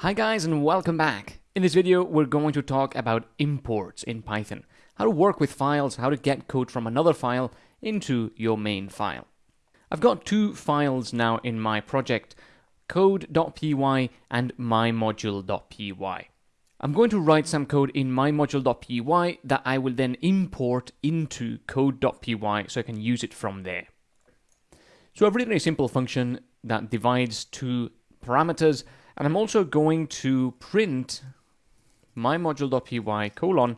Hi guys and welcome back. In this video we're going to talk about imports in Python. How to work with files, how to get code from another file into your main file. I've got two files now in my project, code.py and mymodule.py. I'm going to write some code in mymodule.py that I will then import into code.py so I can use it from there. So I've written a simple function that divides two parameters and I'm also going to print my module.py colon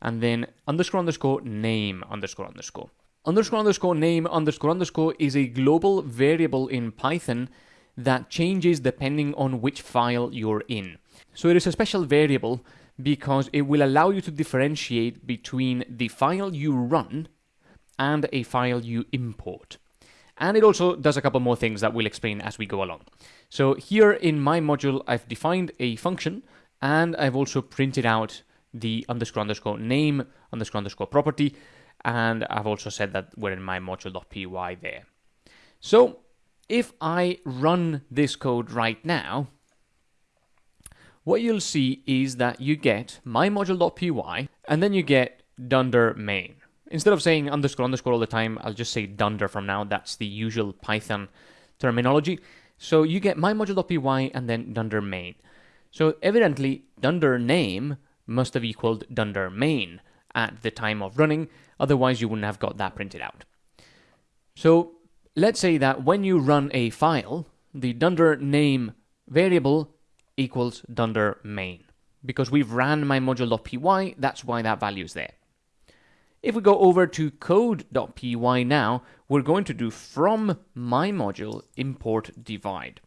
and then underscore underscore name underscore underscore. Underscore underscore name underscore underscore is a global variable in Python that changes depending on which file you're in. So it is a special variable because it will allow you to differentiate between the file you run and a file you import. And it also does a couple more things that we'll explain as we go along. So here in my module, I've defined a function and I've also printed out the underscore underscore name underscore underscore property. And I've also said that we're in my module.py there. So if I run this code right now, what you'll see is that you get my module.py and then you get dunder main. Instead of saying underscore underscore all the time, I'll just say dunder from now. That's the usual Python terminology. So you get my module.py and then dunder main. So evidently, dunder name must have equaled dunder main at the time of running, otherwise you wouldn't have got that printed out. So let's say that when you run a file, the dunder name variable equals dunder main. Because we've ran my module.py, that's why that value is there. If we go over to code.py now, we're going to do from my module import divide.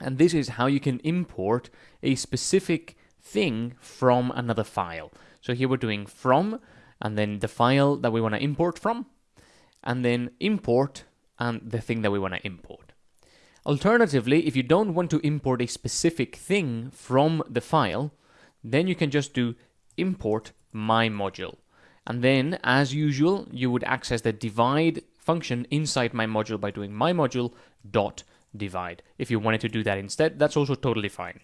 And this is how you can import a specific thing from another file. So here we're doing from, and then the file that we want to import from, and then import and the thing that we want to import. Alternatively, if you don't want to import a specific thing from the file, then you can just do import my module. And then, as usual, you would access the divide function inside my module by doing my module dot divide. If you wanted to do that instead, that's also totally fine.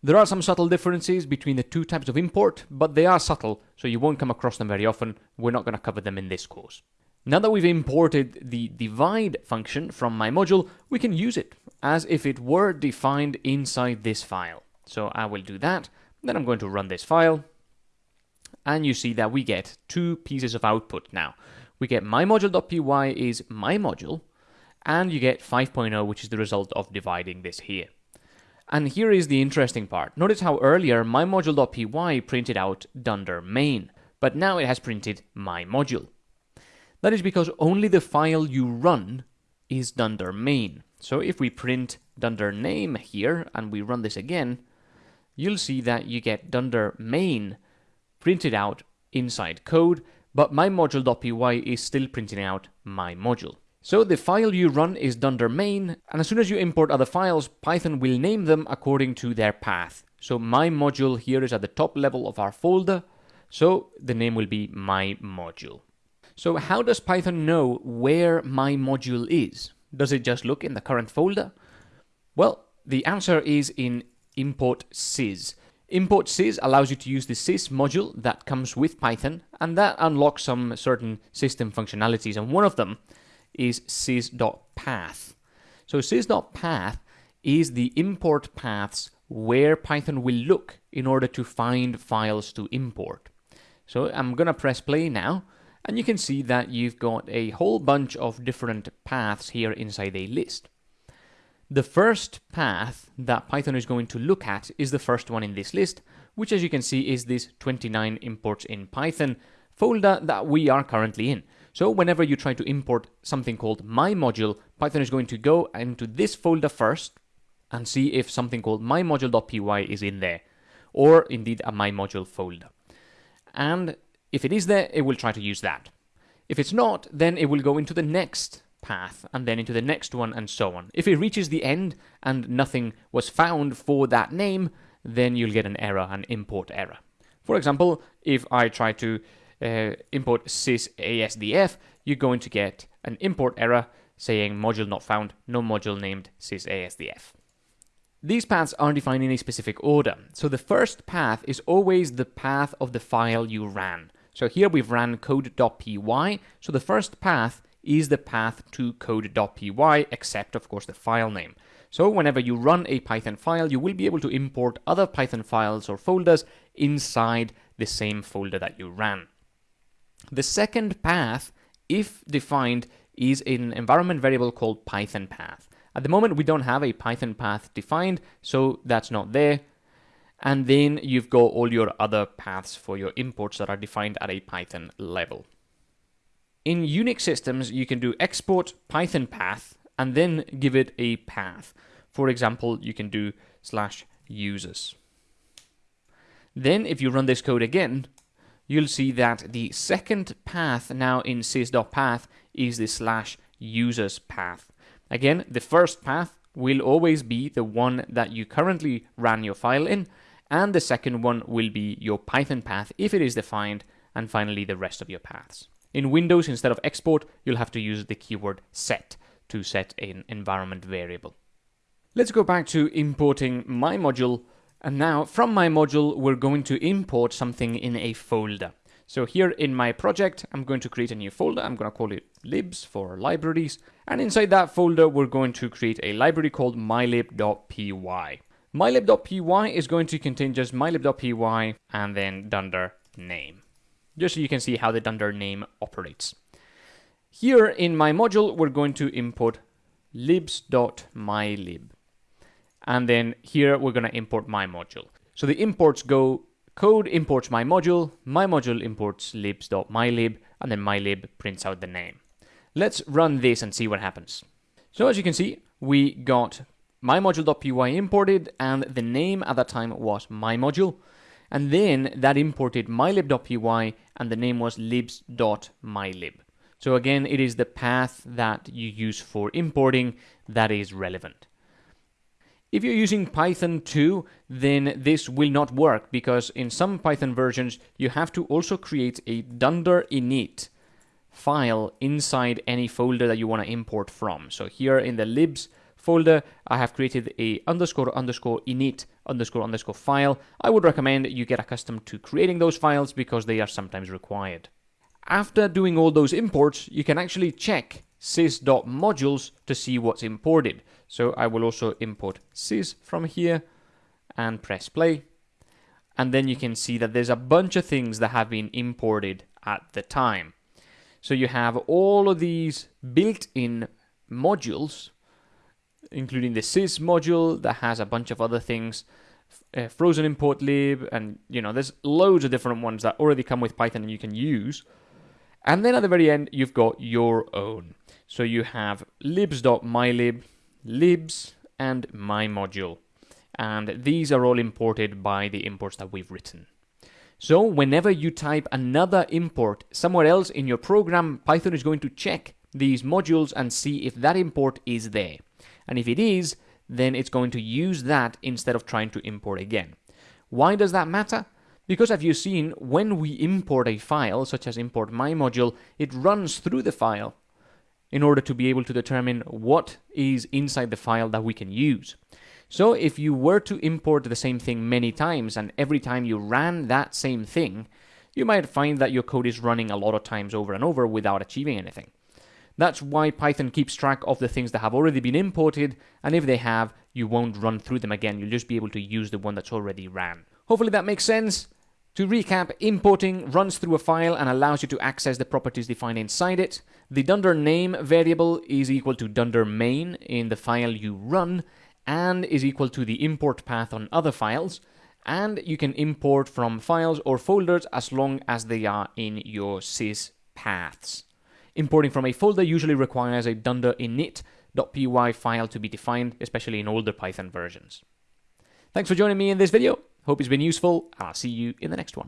There are some subtle differences between the two types of import, but they are subtle, so you won't come across them very often. We're not going to cover them in this course. Now that we've imported the divide function from my module, we can use it as if it were defined inside this file. So I will do that. Then I'm going to run this file and you see that we get two pieces of output now. We get my module.py is my module, and you get 5.0, which is the result of dividing this here. And here is the interesting part. Notice how earlier my module.py printed out dunder main, but now it has printed my module. That is because only the file you run is dunder main. So if we print dunder name here and we run this again, you'll see that you get dunder main printed out inside code, but my module.py is still printing out my module. So the file you run is dunder main, and as soon as you import other files, Python will name them according to their path. So my module here is at the top level of our folder, so the name will be my module. So how does Python know where my module is? Does it just look in the current folder? Well, the answer is in import sys. Import sys allows you to use the sys module that comes with Python, and that unlocks some certain system functionalities, and one of them is sys.path. So sys.path is the import paths where Python will look in order to find files to import. So I'm going to press play now, and you can see that you've got a whole bunch of different paths here inside a list. The first path that Python is going to look at is the first one in this list, which as you can see is this 29 imports in Python folder that we are currently in. So whenever you try to import something called my module, Python is going to go into this folder first and see if something called mymodule.py is in there, or indeed a my module folder. And if it is there, it will try to use that. If it's not, then it will go into the next path and then into the next one and so on. If it reaches the end and nothing was found for that name, then you'll get an error, an import error. For example, if I try to uh, import sysasdf, you're going to get an import error saying module not found, no module named sysasdf. These paths are defined in a specific order. So the first path is always the path of the file you ran. So here we've ran code.py, so the first path is the path to code.py, except of course the file name. So whenever you run a Python file, you will be able to import other Python files or folders inside the same folder that you ran. The second path, if defined, is an environment variable called Python path. At the moment, we don't have a Python path defined, so that's not there. And then you've got all your other paths for your imports that are defined at a Python level. In Unix systems, you can do export Python path and then give it a path. For example, you can do slash users. Then if you run this code again, you'll see that the second path now in sys.path is the slash users path. Again, the first path will always be the one that you currently ran your file in, and the second one will be your Python path if it is defined, and finally the rest of your paths. In Windows, instead of export, you'll have to use the keyword set to set an environment variable. Let's go back to importing my module and now from my module, we're going to import something in a folder. So here in my project, I'm going to create a new folder. I'm going to call it libs for libraries. And inside that folder, we're going to create a library called mylib.py. Mylib.py is going to contain just mylib.py and then dunder name. Just so you can see how the dunder name operates. Here in my module, we're going to import libs.mylib. And then here we're going to import my module. So the imports go code imports my module, my module imports libs.mylib, and then mylib prints out the name. Let's run this and see what happens. So as you can see, we got my module.py imported, and the name at that time was my module. And then that imported mylib.py, and the name was libs.mylib. So again, it is the path that you use for importing that is relevant. If you're using Python 2, then this will not work because in some Python versions, you have to also create a dunder init file inside any folder that you want to import from. So here in the libs folder, I have created a underscore underscore init underscore underscore file. I would recommend you get accustomed to creating those files because they are sometimes required. After doing all those imports, you can actually check sys.modules to see what's imported. So I will also import sys from here and press play. And then you can see that there's a bunch of things that have been imported at the time. So you have all of these built-in modules, including the sys module that has a bunch of other things, uh, frozen import lib, and you know, there's loads of different ones that already come with Python and you can use. And then at the very end, you've got your own. So you have libs.mylib, libs, and my module. And these are all imported by the imports that we've written. So whenever you type another import somewhere else in your program, Python is going to check these modules and see if that import is there. And if it is, then it's going to use that instead of trying to import again. Why does that matter? Because as you've seen, when we import a file, such as import my module, it runs through the file in order to be able to determine what is inside the file that we can use. So if you were to import the same thing many times and every time you ran that same thing, you might find that your code is running a lot of times over and over without achieving anything. That's why Python keeps track of the things that have already been imported, and if they have, you won't run through them again, you'll just be able to use the one that's already ran. Hopefully that makes sense. To recap, importing runs through a file and allows you to access the properties defined inside it. The dunder name variable is equal to dunder main in the file you run and is equal to the import path on other files. And you can import from files or folders as long as they are in your sys paths. Importing from a folder usually requires a dunder init.py file to be defined, especially in older Python versions. Thanks for joining me in this video. Hope it's been useful, and I'll see you in the next one.